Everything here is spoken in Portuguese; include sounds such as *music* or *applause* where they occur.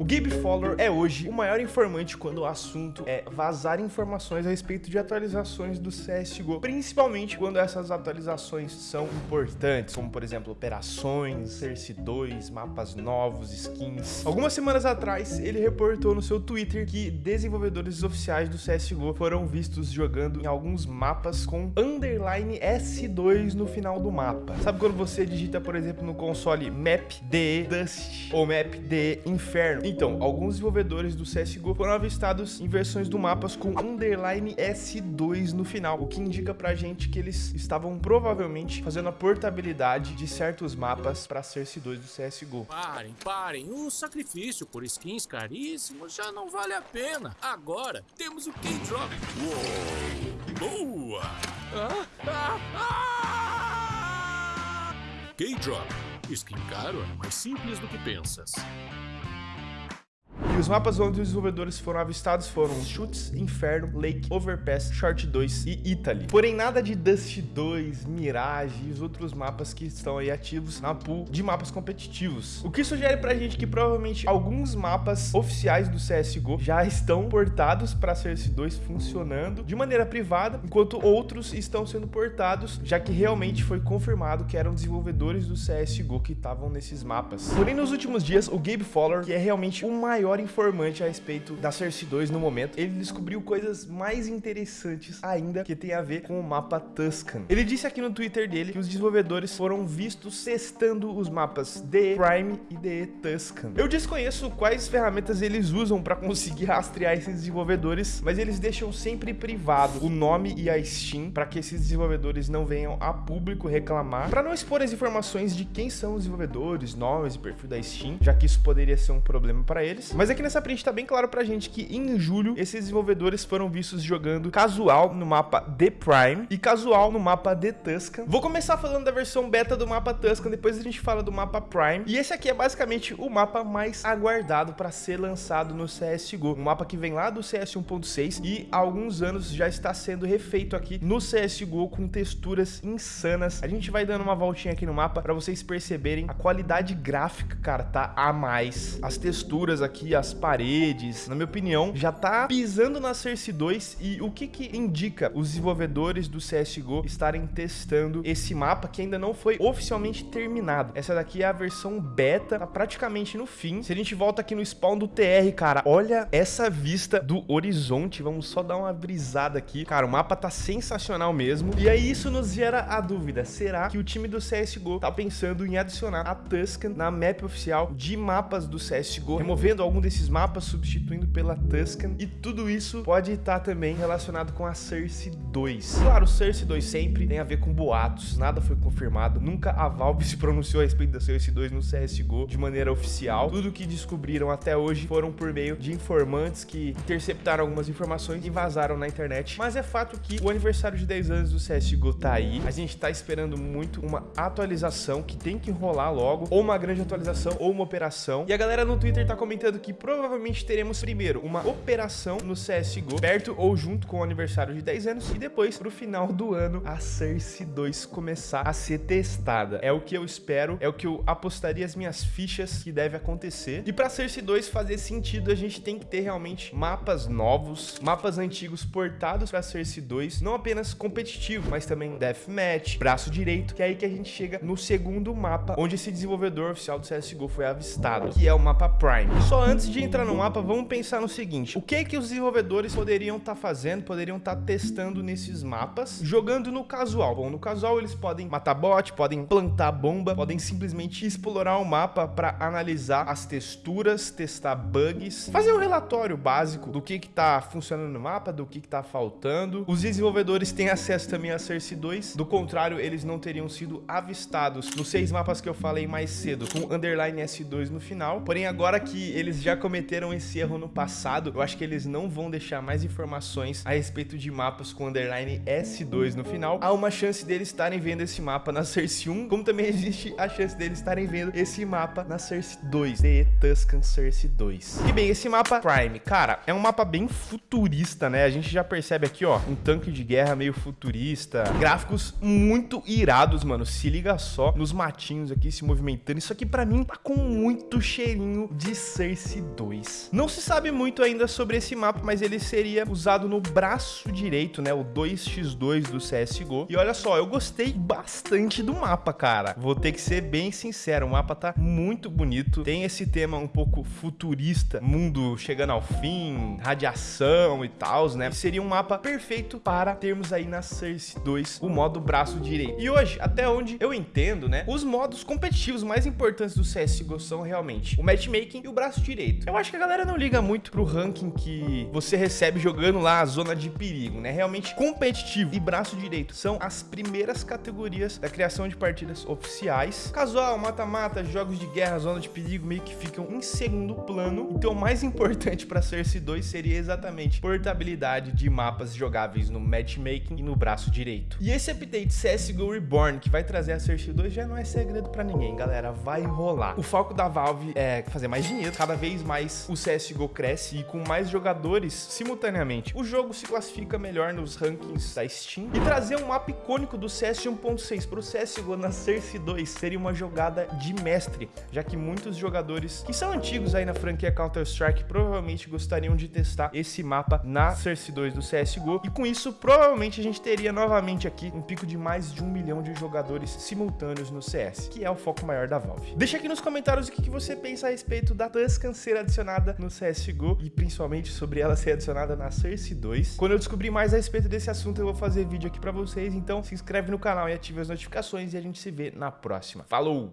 O Gabe Fowler é hoje o maior informante quando o assunto é vazar informações a respeito de atualizações do CSGO, principalmente quando essas atualizações são importantes, como por exemplo operações, Cersei 2, mapas novos, skins. Algumas semanas atrás, ele reportou no seu Twitter que desenvolvedores oficiais do CSGO foram vistos jogando em alguns mapas com underline S2 no final do mapa. Sabe quando você digita, por exemplo, no console map DE Dust ou map DE Inferno? Então, alguns desenvolvedores do CSGO foram avistados em versões do mapas com underline S2 no final, o que indica pra gente que eles estavam provavelmente fazendo a portabilidade de certos mapas pra Cersei 2 do CSGO. Parem, parem, o sacrifício por skins caríssimos já não vale a pena. Agora temos o K-Drop. Boa! Ah, ah, ah! K-Drop. Skin caro é mais simples do que pensas. Os mapas onde os desenvolvedores foram avistados foram Chutes, Inferno, Lake, Overpass, Short 2 e Italy. Porém, nada de Dust 2, Mirage e os outros mapas que estão aí ativos na pool de mapas competitivos. O que sugere pra gente que provavelmente alguns mapas oficiais do CSGO já estão portados para Cersei 2 funcionando de maneira privada, enquanto outros estão sendo portados, já que realmente foi confirmado que eram desenvolvedores do CSGO que estavam nesses mapas. Porém, nos últimos dias, o Gabe Fowler, que é realmente o maior informante a respeito da Cersei 2 no momento, ele descobriu coisas mais interessantes ainda que tem a ver com o mapa Tuscan. Ele disse aqui no Twitter dele que os desenvolvedores foram vistos testando os mapas DE Prime e DE Tuscan. Eu desconheço quais ferramentas eles usam para conseguir *laughs* rastrear esses desenvolvedores, mas eles deixam sempre privado o nome e a Steam para que esses desenvolvedores não venham a público reclamar, para não expor as informações de quem são os desenvolvedores, nomes e perfil da Steam, já que isso poderia ser um problema para eles. Mas aqui aqui nessa print tá bem claro pra gente que em julho esses desenvolvedores foram vistos jogando casual no mapa The Prime e casual no mapa The Tuscan. Vou começar falando da versão beta do mapa Tuscan, depois a gente fala do mapa Prime. E esse aqui é basicamente o mapa mais aguardado para ser lançado no CSGO. Um mapa que vem lá do CS 1.6 e há alguns anos já está sendo refeito aqui no CSGO com texturas insanas. A gente vai dando uma voltinha aqui no mapa para vocês perceberem a qualidade gráfica, cara, tá a mais. As texturas aqui, as paredes, na minha opinião, já tá pisando na Cersei 2 e o que que indica os desenvolvedores do CSGO estarem testando esse mapa que ainda não foi oficialmente terminado. Essa daqui é a versão beta, tá praticamente no fim. Se a gente volta aqui no spawn do TR, cara, olha essa vista do horizonte, vamos só dar uma brisada aqui. Cara, o mapa tá sensacional mesmo. E aí isso nos gera a dúvida, será que o time do CSGO tá pensando em adicionar a Tuscan na map oficial de mapas do CSGO, removendo algum desses esses mapas substituindo pela Tuscan e tudo isso pode estar também relacionado com a Cersei 2. Claro, Cersei 2 sempre tem a ver com boatos, nada foi confirmado, nunca a Valve *laughs* se pronunciou a respeito da Cersei 2 no CSGO de maneira oficial. Tudo que descobriram até hoje foram por meio de informantes que interceptaram algumas informações e vazaram na internet. Mas é fato que o aniversário de 10 anos do CSGO tá aí, a gente tá esperando muito uma atualização que tem que rolar logo, ou uma grande atualização, ou uma operação. E a galera no Twitter tá comentando que provavelmente teremos primeiro uma operação no CSGO, perto ou junto com o aniversário de 10 anos, e depois, pro final do ano, a Cersei 2 começar a ser testada. É o que eu espero, é o que eu apostaria as minhas fichas que deve acontecer. E pra Cersei 2 fazer sentido, a gente tem que ter realmente mapas novos, mapas antigos portados pra Cersei 2, não apenas competitivo, mas também Deathmatch, braço direito, que é aí que a gente chega no segundo mapa, onde esse desenvolvedor oficial do CSGO foi avistado, que é o mapa Prime. Só antes de de entrar no mapa, vamos pensar no seguinte. O que que os desenvolvedores poderiam estar tá fazendo, poderiam estar tá testando nesses mapas, jogando no casual? Bom, no casual eles podem matar bot, podem plantar bomba, podem simplesmente explorar o mapa para analisar as texturas, testar bugs, fazer um relatório básico do que que tá funcionando no mapa, do que que tá faltando. Os desenvolvedores têm acesso também a Cersei 2, do contrário, eles não teriam sido avistados nos seis mapas que eu falei mais cedo, com underline S2 no final. Porém, agora que eles já cometeram esse erro no passado, eu acho que eles não vão deixar mais informações a respeito de mapas com underline S2 no final. Há uma chance deles estarem vendo esse mapa na Cersei 1, como também existe a chance deles estarem vendo esse mapa na Cersei 2, The Tuscan Cersei 2. E bem, esse mapa Prime, cara, é um mapa bem futurista, né? A gente já percebe aqui, ó, um tanque de guerra meio futurista, gráficos muito irados, mano. Se liga só nos matinhos aqui se movimentando. Isso aqui pra mim tá com muito cheirinho de Cersei CS2. Não se sabe muito ainda sobre esse mapa, mas ele seria usado no braço direito, né? O 2x2 do CSGO. E olha só, eu gostei bastante do mapa, cara. Vou ter que ser bem sincero, o mapa tá muito bonito. Tem esse tema um pouco futurista, mundo chegando ao fim, radiação e tal, né? Seria um mapa perfeito para termos aí na Source 2 o modo braço direito. E hoje, até onde eu entendo, né? Os modos competitivos mais importantes do CSGO são realmente o matchmaking e o braço direito. Eu acho que a galera não liga muito pro ranking que você recebe jogando lá a zona de perigo, né? Realmente competitivo e braço direito são as primeiras categorias da criação de partidas oficiais. Casual, mata-mata, jogos de guerra, zona de perigo meio que ficam em segundo plano. Então o mais importante para Source 2 seria exatamente portabilidade de mapas jogáveis no matchmaking e no braço direito. E esse update CSGO Reborn que vai trazer a Source 2 já não é segredo para ninguém, galera, vai rolar. O foco da Valve é fazer mais dinheiro, cada vez mais o CSGO cresce e com mais jogadores simultaneamente. O jogo se classifica melhor nos rankings da Steam e trazer um mapa icônico do CS 1.6 para o CSGO na Source 2 seria uma jogada de mestre, já que muitos jogadores que são antigos aí na franquia Counter-Strike provavelmente gostariam de testar esse mapa na Source 2 do CSGO e com isso provavelmente a gente teria novamente aqui um pico de mais de um milhão de jogadores simultâneos no CS, que é o foco maior da Valve. Deixa aqui nos comentários o que você pensa a respeito da Tuscan adicionada no CSGO e principalmente sobre ela ser adicionada na Source 2. Quando eu descobrir mais a respeito desse assunto eu vou fazer vídeo aqui pra vocês, então se inscreve no canal e ative as notificações e a gente se vê na próxima. Falou!